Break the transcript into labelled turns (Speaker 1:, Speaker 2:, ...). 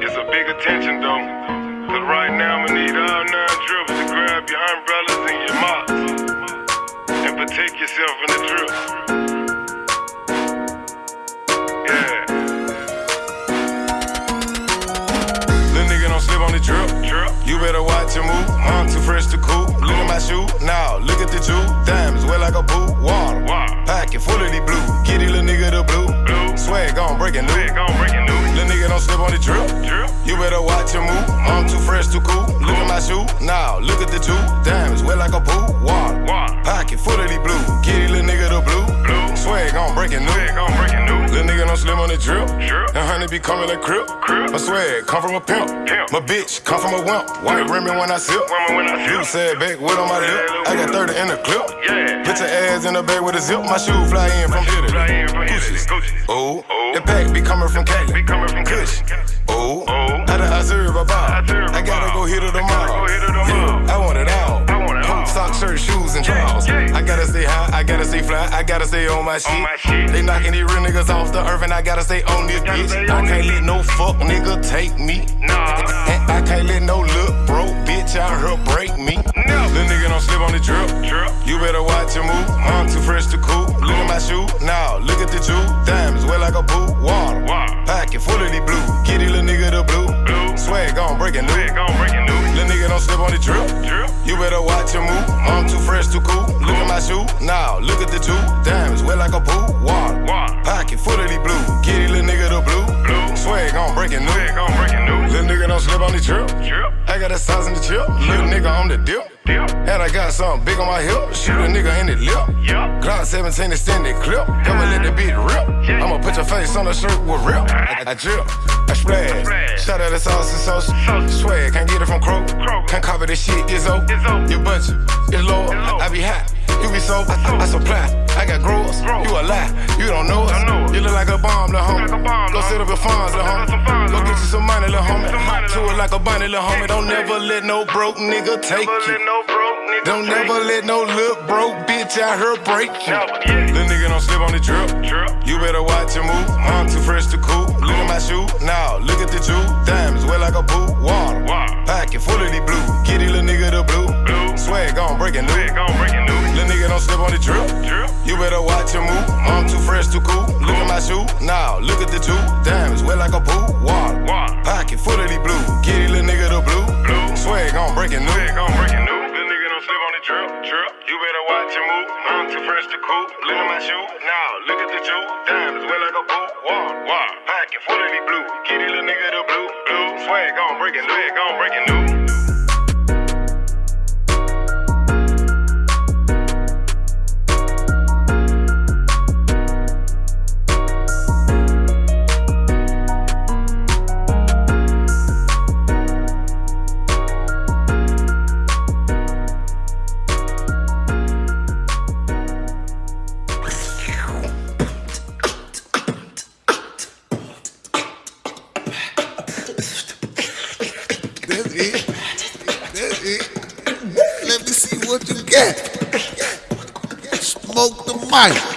Speaker 1: It's a big attention though. Right now I'ma need all nine drips to grab your umbrellas and your mops. And protect yourself in the drip. drip. You better watch your move. I'm too fresh to cool. Look at my shoe. Now look at the two diamonds. Wet like a boo. Water. Water. Pocket full of the blue. Kitty little nigga the blue. blue. Swag on breaking news. Swag on breaking news. Little nigga don't slip on the drip. drip. You better watch your move. I'm too fresh to cool. Look at my shoe. Now look at the two diamonds. Wet like a boo. Water. Water. Pocket full of the blue. Kitty little nigga the blue. blue. Swag on breaking news. Swag on breaking Little slim on the drip. And honey be coming like crip. My swag come from a pimp. My bitch come from a wimp. White rimming when I sip. I Blue said back with on my lip. I got 30 in the clip. Yeah. Put your ass in the bag with a zip. My shoe fly in from Italy. Fly in from Gucci. Oh. oh. The pack be coming from Cali. Be coming from Kush. Oh. oh. Out of Azerbaijan. I gotta go hit it tomorrow. I want it all. Coat, sock, shirt, shoes, and drawers. I gotta stay high, I gotta stay fly, I gotta stay on my shit. They knocking these real niggas off the earth, and I gotta stay on this bitch. I can't let no fuck nigga take me. And I can't let no look broke bitch out here break me. Little nigga don't slip on the drip. You better watch your move. I'm too fresh to cool. Look at my shoe. Now look at the two diamonds. Wet like a boo. Water. Pocket full of the blue. Kitty little nigga the blue. Swag on breaking news. Little nigga don't slip on the drip. You better watch your move. I'm too fresh too cool. Look at my shoe. Now look at the two diamonds. Wet like a boo. Water. Pocket full of the blue. Kitty little nigga the blue. Swag on breaking news. Little nigga don't slip on the drip. I got a size in the chip. Little nigga on the dip. And I got something big on my hip. Shoot a nigga in the lip. Glock 17 extended clip. I'ma let the beat rip. I'ma put your face on the shirt with rip. I, I drip. I splash. Shout out the sauce and sauce. Swag. Can't get it from Crow. Can't copy this shit. Izzo. Your budget is low. I, I be hot. You be so, I, I supply. I got growers. You a lie. You don't know us. You look like a bomb, little homie. Go sit up your funds, little homie. Go get you some money, little homie. To it like a bunny, little homie. Don't never let no broke nigga take you. Don't never let no look broke bitch out here break you. Little nigga don't slip on the drip. You better watch your move. I'm too fresh to cool. Look at my shoe. Now look at the two diamonds. Wet like a boo. Water. Pocket full of the blue. Kitty little nigga the blue. blue. Swag on breaking new. Little nigga don't slip on the drip. drip. You better watch your move. I'm too fresh to cool. Look at my shoe. Now look at the two diamonds. Wet like a boo. Water. Pocket full of the blue. Kitty little nigga the blue. Blue. Swag on breaking news. Little nigga the drip. You better watch your move. I'm too fresh to cool. Look at my shoe. Now look at the two diamonds. Wet like a boo. Water. Pocket full of blue. Kitty little nigga the blue. Blue. Swag on breaking. Swag on breaking news.
Speaker 2: Got. Smoke the mic.